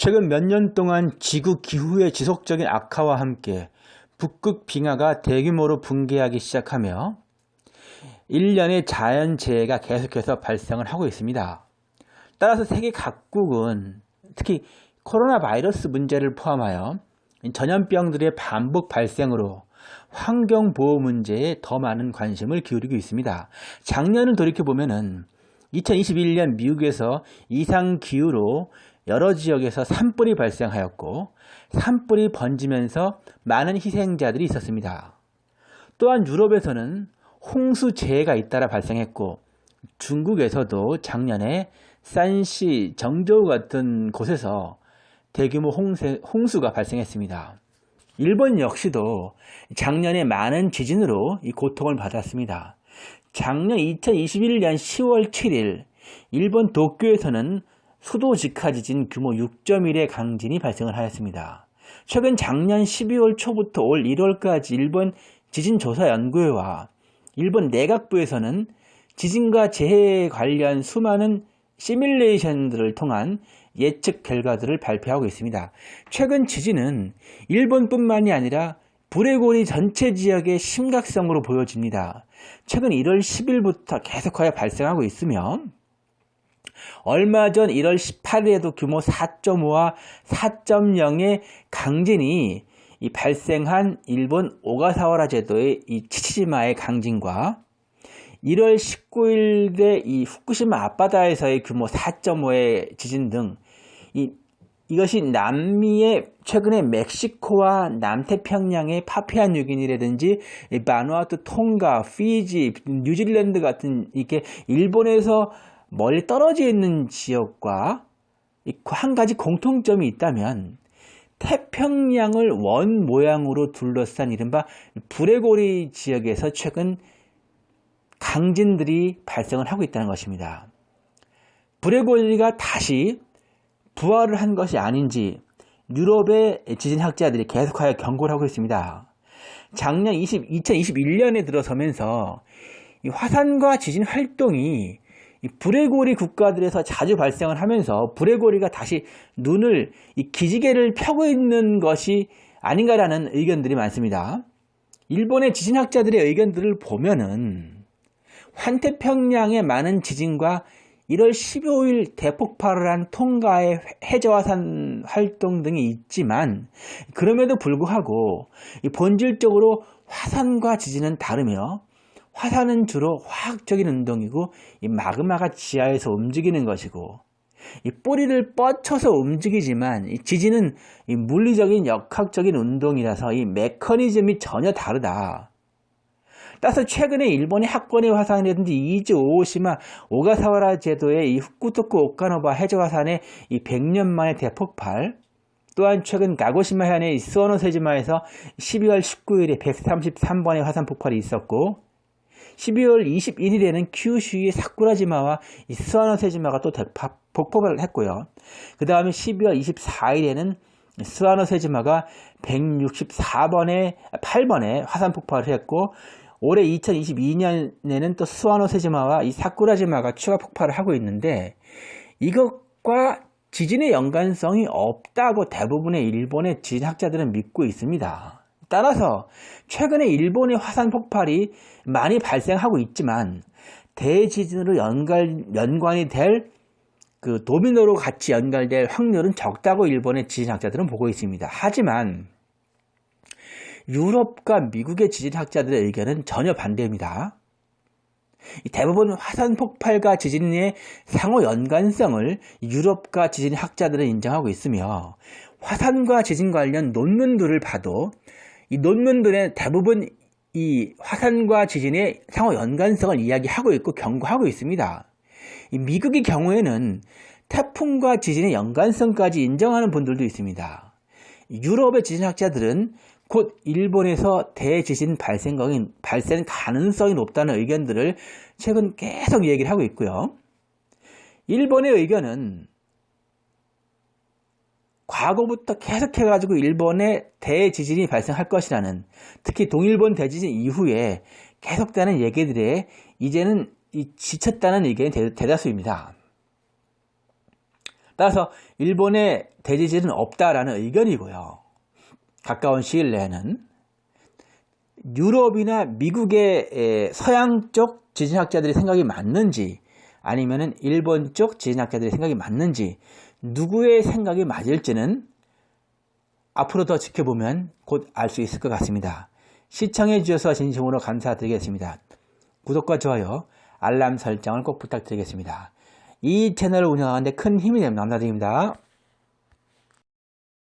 최근 몇 년 동안 지구 기후의 지속적인 악화와 함께 북극 빙하가 대규모로 붕괴하기 시작하며 1년의 자연재해가 계속해서 발생을 하고 있습니다. 따라서 세계 각국은 특히 코로나 바이러스 문제를 포함하여 전염병들의 반복 발생으로 환경보호 문제에 더 많은 관심을 기울이고 있습니다. 작년을 돌이켜보면 2021년 미국에서 이상기후로 여러 지역에서 산불이 발생하였고 산불이 번지면서 많은 희생자들이 있었습니다. 또한 유럽에서는 홍수 재해가 잇따라 발생했고 중국에서도 작년에 산시, 정저우 같은 곳에서 대규모 홍세, 홍수가 발생했습니다. 일본 역시도 작년에 많은 지진으로 이 고통을 받았습니다. 작년 2021년 10월 7일 일본 도쿄에서는 수도 직하 지진 규모 6.1의 강진이 발생을 하였습니다. 최근 작년 12월 초부터 올 1월까지 일본 지진조사연구회와 일본 내각부에서는 지진과 재해에 관련 수많은 시뮬레이션들을 통한 예측 결과들을 발표하고 있습니다. 최근 지진은 일본뿐만이 아니라 브레고리 전체 지역의 심각성으로 보여집니다. 최근 1월 10일부터 계속하여 발생하고 있으며 얼마 전 1월 18일에도 규모 4.5와 4.0의 강진이 발생한 일본 오가사와라 제도의 이 치치지마의 강진과 1월 19일에 이 후쿠시마 앞바다에서의 규모 4.5의 지진 등 이, 이것이 남미의 최근에 멕시코와 남태평양의 파푸아 뉴기니라든지 바누아투, 통가, 피지, 뉴질랜드 같은 이렇게 일본에서 멀리 떨어져 있는 지역과 한 가지 공통점이 있다면 태평양을 원 모양으로 둘러싼 이른바 불의 고리 지역에서 최근 강진들이 발생을 하고 있다는 것입니다. 브레고리가 다시 부활을 한 것이 아닌지 유럽의 지진학자들이 계속하여 경고를 하고 있습니다. 작년 20, 2021년에 들어서면서 화산과 지진 활동이 브레고리 국가들에서 자주 발생을 하면서 브레고리가 다시 눈을 이 기지개를 펴고 있는 것이 아닌가라는 의견들이 많습니다. 일본의 지진학자들의 의견들을 보면은 환태평양의 많은 지진과 1월 15일 대폭발을 한 통가의 해저화산 활동 등이 있지만 그럼에도 불구하고 본질적으로 화산과 지진은 다르며 화산은 주로 화학적인 운동이고 이 마그마가 지하에서 움직이는 것이고 이 뿌리를 뻗쳐서 움직이지만 이 지진은 이 물리적인 역학적인 운동이라서 이 메커니즘이 전혀 다르다. 따라서 최근에 일본의 하코네 화산이라든지 이즈 오오시마 오가사와라 제도의 이 후쿠토쿠 오카노바 해저 화산의 이 100년 만의 대폭발 또한 최근 가고시마현의 스와노세지마에서 12월 19일에 133번의 화산 폭발이 있었고 12월 21일에는 큐슈의 사쿠라지마와 스와노세지마가 또 폭발을 했고요. 그 다음에 12월 24일에는 스와노세지마가 164번에 8번에 화산 폭발을 했고 올해 2022년에는 또 스와노세지마와 이 사쿠라지마가 추가 폭발을 하고 있는데 이것과 지진의 연관성이 없다고 대부분의 일본의 지진학자들은 믿고 있습니다. 따라서 최근에 일본의 화산 폭발이 많이 발생하고 있지만 대지진으로 연관, 연관이 될 그 도미노로 같이 연결될 확률은 적다고 일본의 지진학자들은 보고 있습니다. 하지만 유럽과 미국의 지진학자들의 의견은 전혀 반대입니다. 대부분 화산 폭발과 지진의 상호 연관성을 유럽과 지진 학자들은 인정하고 있으며 화산과 지진 관련 논문들을 봐도 이 논문들의 대부분 이 화산과 지진의 상호 연관성을 이야기하고 있고 경고하고 있습니다. 미국의 경우에는 태풍과 지진의 연관성까지 인정하는 분들도 있습니다. 유럽의 지진학자들은 곧 일본에서 대지진 발생이, 발생 가능성이 높다는 의견들을 최근 계속 얘기를 하고 있고요. 일본의 의견은 과거부터 계속해가지고 일본에 대지진이 발생할 것이라는 특히 동일본 대지진 이후에 계속되는 얘기들에 이제는 지쳤다는 의견이 대, 다수입니다 따라서 일본에 대지진은 없다라는 의견이고요. 가까운 시일 내에는 유럽이나 미국의 서양 쪽 지진학자들의 생각이 맞는지 아니면은 일본 쪽 지진학자들의 생각이 맞는지 누구의 생각이 맞을지는 앞으로 더 지켜보면 곧 알 수 있을 것 같습니다. 시청해 주셔서 진심으로 감사드리겠습니다. 구독과 좋아요, 알람 설정을 꼭 부탁드리겠습니다. 이 채널을 운영하는데 큰 힘이 됩니다. 감사드립니다.